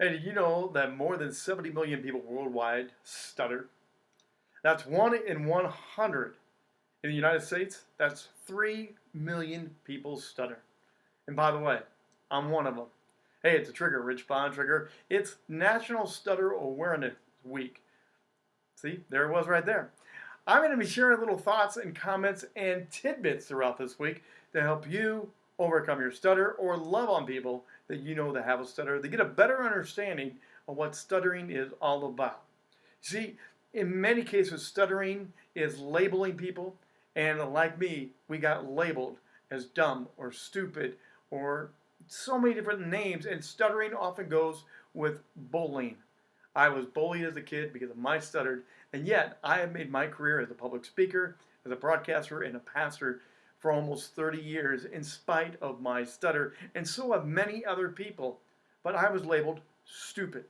Did you know that more than 70 million people worldwide stutter? That's one in 100. In the United States, that's 3 million people stutter. And by the way, I'm one of them. Hey, it's a trigger, Rich Bontrager. It's National Stutter Awareness Week. See, there it was right there. I'm going to be sharing little thoughts and comments and tidbits throughout this week to help you overcome your stutter or love on people that you know that have a stutter They get a better understanding of what stuttering is all about. See, in many cases, stuttering is labeling people, and like me, we got labeled as dumb or stupid or so many different names, and stuttering often goes with bullying. I was bullied as a kid because of my stuttered, and yet I have made my career as a public speaker, as a broadcaster, and a pastor for almost 30 years in spite of my stutter, and so have many other people. But I was labeled stupid.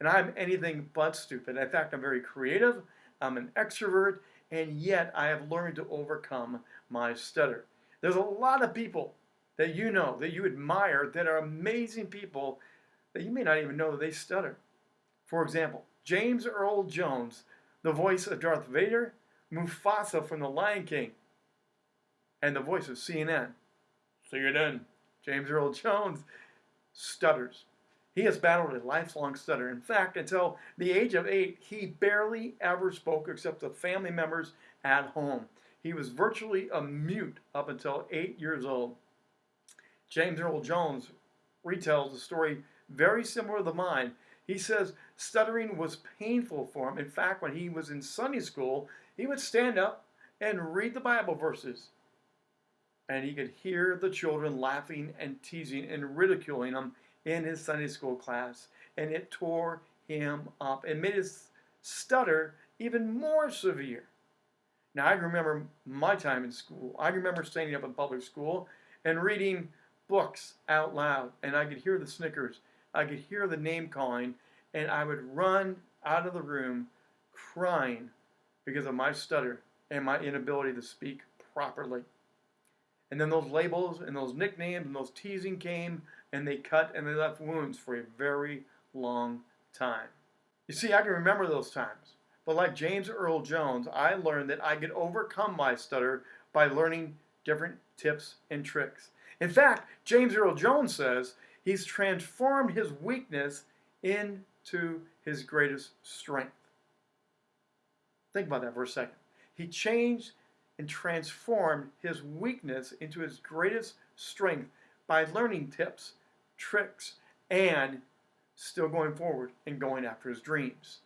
And I'm anything but stupid. In fact, I'm very creative, I'm an extrovert, and yet I have learned to overcome my stutter. There's a lot of people that you know, that you admire, that are amazing people that you may not even know that they stutter. For example, James Earl Jones, the voice of Darth Vader, Mufasa from The Lion King, and the voice of CNN. CNN, James Earl Jones, stutters. He has battled a lifelong stutter. In fact, until the age of eight, he barely ever spoke except to family members at home. He was virtually a mute up until eight years old. James Earl Jones retells a story very similar to mine. He says stuttering was painful for him. In fact, when he was in Sunday school, he would stand up and read the Bible verses. And he could hear the children laughing and teasing and ridiculing him in his Sunday school class. And it tore him up and made his stutter even more severe. Now, I remember my time in school. I remember standing up in public school and reading books out loud, and I could hear the snickers. I could hear the name calling, and I would run out of the room crying because of my stutter and my inability to speak properly. And then those labels and those nicknames and those teasing came, and they cut and they left wounds for a very long time. You see, I can remember those times. But like James Earl Jones, I learned that I could overcome my stutter by learning different tips and tricks. In fact, James Earl Jones says he's transformed his weakness into his greatest strength. Think about that for a second. He changed and transformed his weakness into his greatest strength by learning tips, tricks, and still going forward and going after his dreams.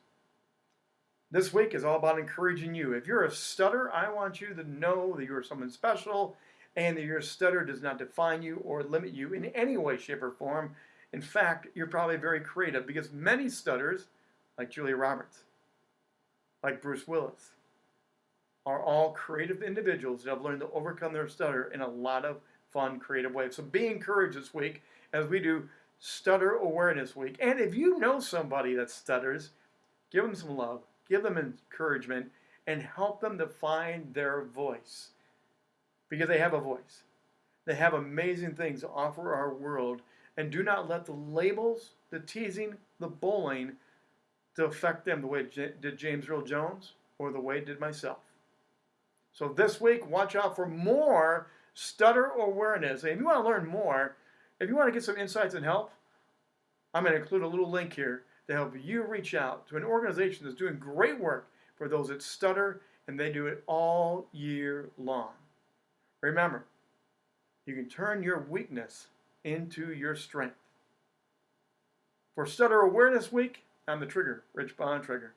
This week is all about encouraging you. If you're a stutter, I want you to know that you're someone special and that your stutter does not define you or limit you in any way, shape, or form. In fact, you're probably very creative because many stutters, like Julia Roberts, like Bruce Willis, are all creative individuals that have learned to overcome their stutter in a lot of fun, creative ways. So be encouraged this week as we do Stutter Awareness Week. And if you know somebody that stutters, give them some love, give them encouragement, and help them to find their voice because they have a voice. They have amazing things to offer our world, and do not let the labels, the teasing, the bullying to affect them the way it did James Earl Jones or the way it did myself. So this week, watch out for more stutter awareness. And if you want to learn more, if you want to get some insights and help, I'm going to include a little link here to help you reach out to an organization that's doing great work for those that stutter, and they do it all year long. Remember, you can turn your weakness into your strength. For Stutter Awareness Week, I'm the Trigger, Rich Bontrager.